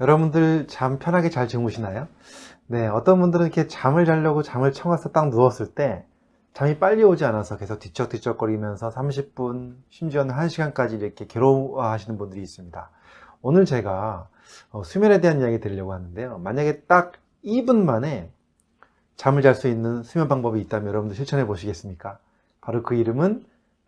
여러분들 잠 편하게 잘 주무시나요? 네, 어떤 분들은 이렇게 잠을 자려고 잠을 청와서 딱 누웠을 때 잠이 빨리 오지 않아서 계속 뒤척뒤척거리면서 30분, 심지어는 1시간까지 이렇게 괴로워하시는 분들이 있습니다. 오늘 제가 어, 수면에 대한 이야기 드리려고 하는데요. 만약에 딱 2분 만에 잠을 잘 수 있는 수면 방법이 있다면 여러분들 실천해 보시겠습니까? 바로 그 이름은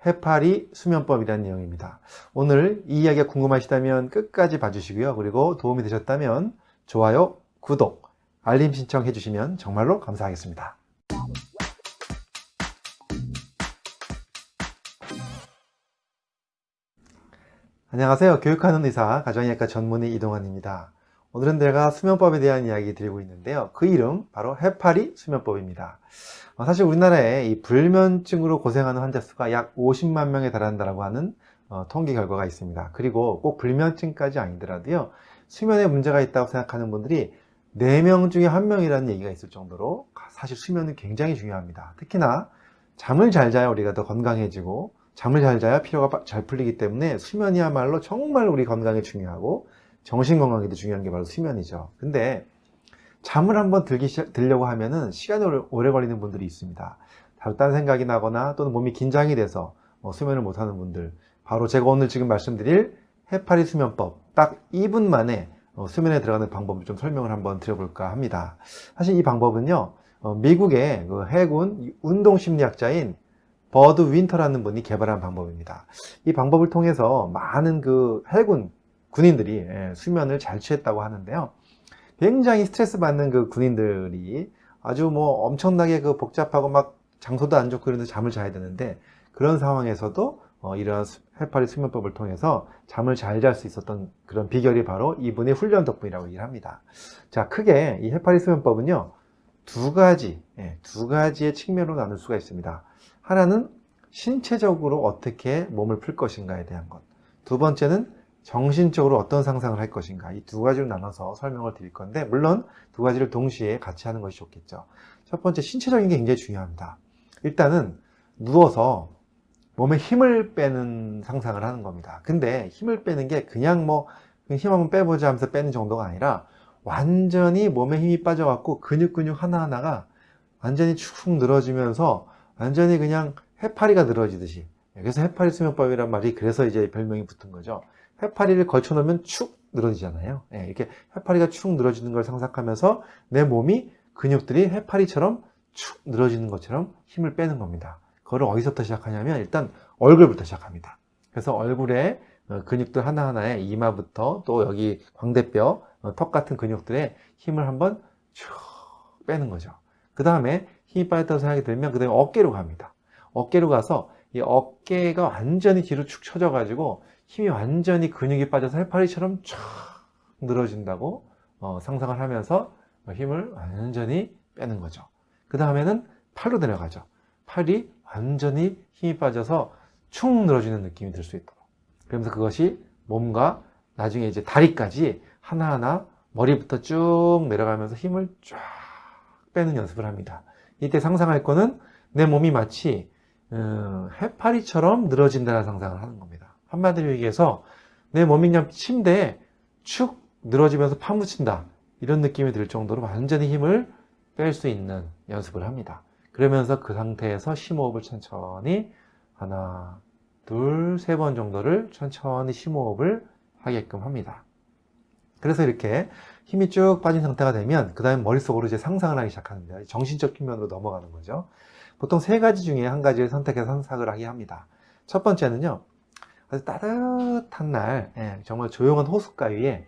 해파리 수면법이라는 내용입니다. 오늘 이 이야기가 궁금하시다면 끝까지 봐주시고요. 그리고 도움이 되셨다면 좋아요, 구독, 알림 신청해 주시면 정말로 감사하겠습니다. 안녕하세요. 교육하는 의사, 가정의학과 전문의 이동환입니다. 오늘은 내가 수면법에 대한 이야기 드리고 있는데요. 그 이름 바로 해파리 수면법입니다. 어, 사실 우리나라에 이 불면증으로 고생하는 환자 수가 약 50만 명에 달한다고 하는 어, 통계 결과가 있습니다. 그리고 꼭 불면증까지 아니더라도요. 수면에 문제가 있다고 생각하는 분들이 4명 중에 1명이라는 얘기가 있을 정도로 사실 수면은 굉장히 중요합니다. 특히나 잠을 잘 자야 우리가 더 건강해지고 잠을 잘 자야 피로가 잘 풀리기 때문에 수면이야말로 정말 우리 건강에 중요하고 정신 건강에도 중요한 게 바로 수면이죠. 근데 잠을 한번 들기 시작, 들려고 하면은 시간이 오래 걸리는 분들이 있습니다. 다른 생각이 나거나 또는 몸이 긴장이 돼서 어, 수면을 못하는 분들 바로 제가 오늘 지금 말씀드릴 해파리 수면법 딱 2분 만에 어, 수면에 들어가는 방법을 좀 설명을 한번 드려볼까 합니다. 사실 이 방법은요 어, 미국의 그 해군 운동심리학자인 버드 윈터라는 분이 개발한 방법입니다. 이 방법을 통해서 많은 그 해군 군인들이 예, 수면을 잘 취했다고 하는데요. 굉장히 스트레스 받는 그 군인들이 아주 뭐 엄청나게 그 복잡하고 막 장소도 안 좋고 그런데 잠을 자야 되는데 그런 상황에서도 어, 이러한 해파리 수면법을 통해서 잠을 잘 잘 수 있었던 그런 비결이 바로 이분의 훈련 덕분이라고 얘기를 합니다. 자, 크게 이 해파리 수면법은요, 두 가지, 예, 두 가지의 측면으로 나눌 수가 있습니다. 하나는 신체적으로 어떻게 몸을 풀 것인가에 대한 것. 두 번째는 정신적으로 어떤 상상을 할 것인가. 이 두 가지로 나눠서 설명을 드릴 건데 물론 두 가지를 동시에 같이 하는 것이 좋겠죠. 첫 번째 신체적인 게 굉장히 중요합니다. 일단은 누워서 몸에 힘을 빼는 상상을 하는 겁니다. 근데 힘을 빼는 게 그냥 뭐 힘 한번 빼보자 하면서 빼는 정도가 아니라 완전히 몸에 힘이 빠져갖고 근육 근육 하나하나가 완전히 축 늘어지면서 완전히 그냥 해파리가 늘어지듯이. 그래서 해파리 수면법이란 말이 그래서 이제 별명이 붙은 거죠 해파리를 걸쳐 놓으면 축 늘어지잖아요. 네, 이렇게 해파리가 축 늘어지는 걸 상상하면서 내 몸이 근육들이 해파리처럼 축 늘어지는 것처럼 힘을 빼는 겁니다. 그거를 어디서부터 시작하냐면 일단 얼굴부터 시작합니다. 그래서 얼굴에 어, 근육들 하나하나에 이마부터 또 여기 광대뼈 어, 턱 같은 근육들의 힘을 한번 쭉 빼는 거죠. 그 다음에 힘이 빠졌다고 생각이 들면 그 다음에 어깨로 갑니다. 어깨로 가서 이 어깨가 완전히 뒤로 축 처져 가지고 힘이 완전히 근육이 빠져서 해파리처럼 쫙 늘어진다고 어, 상상을 하면서 힘을 완전히 빼는 거죠. 그 다음에는 팔로 내려가죠. 팔이 완전히 힘이 빠져서 축 늘어지는 느낌이 들 수 있도록. 그러면서 그것이 몸과 나중에 이제 다리까지 하나하나 머리부터 쭉 내려가면서 힘을 쫙 빼는 연습을 합니다. 이때 상상할 거는 내 몸이 마치 음, 해파리처럼 늘어진다는 상상을 하는 겁니다 한마디로 얘기해서 내 몸이 그냥 침대에 축 늘어지면서 파묻힌다. 이런 느낌이 들 정도로 완전히 힘을 뺄 수 있는 연습을 합니다. 그러면서 그 상태에서 심호흡을 천천히 하나 둘 세 번 정도를 천천히 심호흡을 하게끔 합니다. 그래서 이렇게 힘이 쭉 빠진 상태가 되면 그 다음에 머릿속으로 이제 상상을 하기 시작하는데 정신적 측면으로 넘어가는 거죠. 보통 세 가지 중에 한 가지를 선택해서 상상을 하게 합니다. 첫 번째는요 아주 따뜻한 날 예, 정말 조용한 호숫가 위에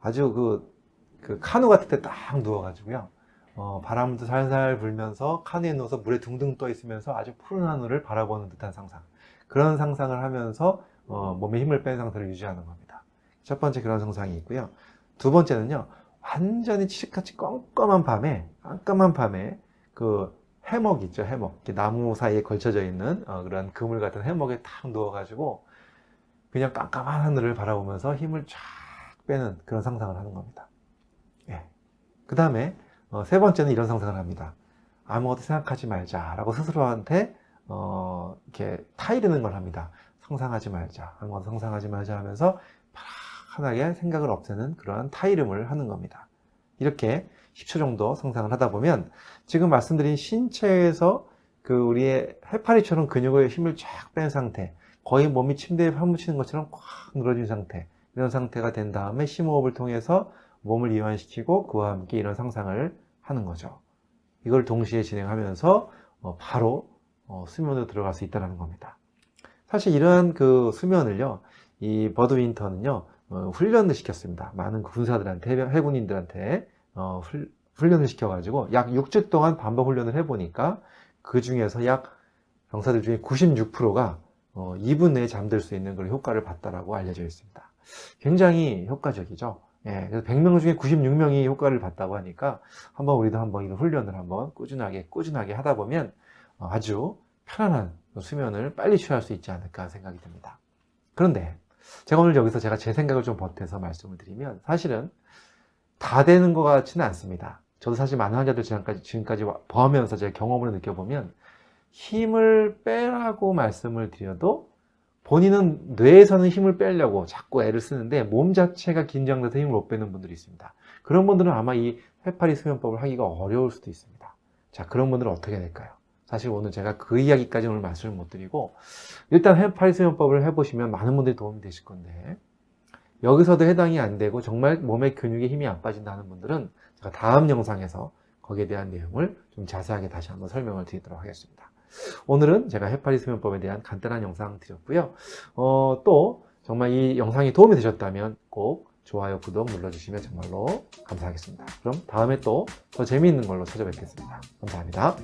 아주 그, 그 카누 같은 데 딱 누워가지고요. 어, 바람도 살살 불면서 카누에 누워서 물에 둥둥 떠 있으면서 아주 푸른 하늘을 바라보는 듯한 상상. 그런 상상을 하면서 어, 몸에 힘을 뺀 상태를 유지하는 겁니다. 첫 번째 그런 상상이 있고요. 두 번째는요 완전히 칠흑같이 껌껌한 밤에 깜깜한 밤에 그 해먹 있죠 해먹. 나무 사이에 걸쳐져 있는 어, 그런 그물 같은 해먹에 탁 누워가지고 그냥 깜깜한 하늘을 바라보면서 힘을 쫙 빼는 그런 상상을 하는 겁니다 예. 그 다음에 어, 세 번째는 이런 상상을 합니다 아무것도 생각하지 말자 라고 스스로한테 어, 이렇게 타이르는 걸 합니다 상상하지 말자 아무것도 상상하지 말자 하면서 편하게 생각을 없애는 그러한 타이름을 하는 겁니다. 이렇게 10초 정도 상상을 하다 보면 지금 말씀드린 신체에서 그 우리의 해파리처럼 근육의 힘을 쫙 뺀 상태, 거의 몸이 침대에 파묻히는 것처럼 꽉 늘어진 상태, 이런 상태가 된 다음에 심호흡을 통해서 몸을 이완시키고 그와 함께 이런 상상을 하는 거죠. 이걸 동시에 진행하면서 어, 바로 어, 수면으로 들어갈 수 있다는 겁니다. 사실 이러한 그 수면을요, 이 버드 윈터는요, 어, 훈련을 시켰습니다. 많은 군사들한테, 해병- 해군인들한테 훈련을 시켜 가지고 약 6주 동안 반복 훈련을 해보니까 그 중에서 약 병사들 중에 96%가 2분 내에 잠들 수 있는 그런 효과를 봤다라고 알려져 있습니다. 굉장히 효과적이죠. 예, 그래서 100명 중에 96명이 효과를 봤다고 하니까 한번 우리도 한번 이런 훈련을 한번 꾸준하게 꾸준하게 하다 보면 어, 아주 편안한 수면을 빨리 취할 수 있지 않을까 생각이 듭니다. 그런데 제가 오늘 여기서 제가 제 생각을 좀 보태서 말씀을 드리면 사실은 다 되는 것 같지는 않습니다. 저도 사실 많은 환자들 지금까지, 지금까지 와- 보면서 제 경험으로 느껴보면 힘을 빼라고 말씀을 드려도 본인은 뇌에서는 힘을 빼려고 자꾸 애를 쓰는데 몸 자체가 긴장돼서 힘을 못 빼는 분들이 있습니다. 그런 분들은 아마 이 해파리 수면법을 하기가 어려울 수도 있습니다. 자, 그런 분들은 어떻게 될까요? 사실 오늘 제가 그 이야기까지 오늘 말씀을 못 드리고 일단 해파리 수면법을 해보시면 많은 분들이 도움이 되실 건데 여기서도 해당이 안 되고 정말 몸의 근육에 힘이 안 빠진다는 분들은 제가 다음 영상에서 거기에 대한 내용을 좀 자세하게 다시 한번 설명을 드리도록 하겠습니다. 오늘은 제가 해파리 수면법에 대한 간단한 영상 드렸고요. 어, 또 정말 이 영상이 도움이 되셨다면 꼭 좋아요, 구독 눌러주시면 정말로 감사하겠습니다. 그럼 다음에 또 더 재미있는 걸로 찾아뵙겠습니다. 감사합니다.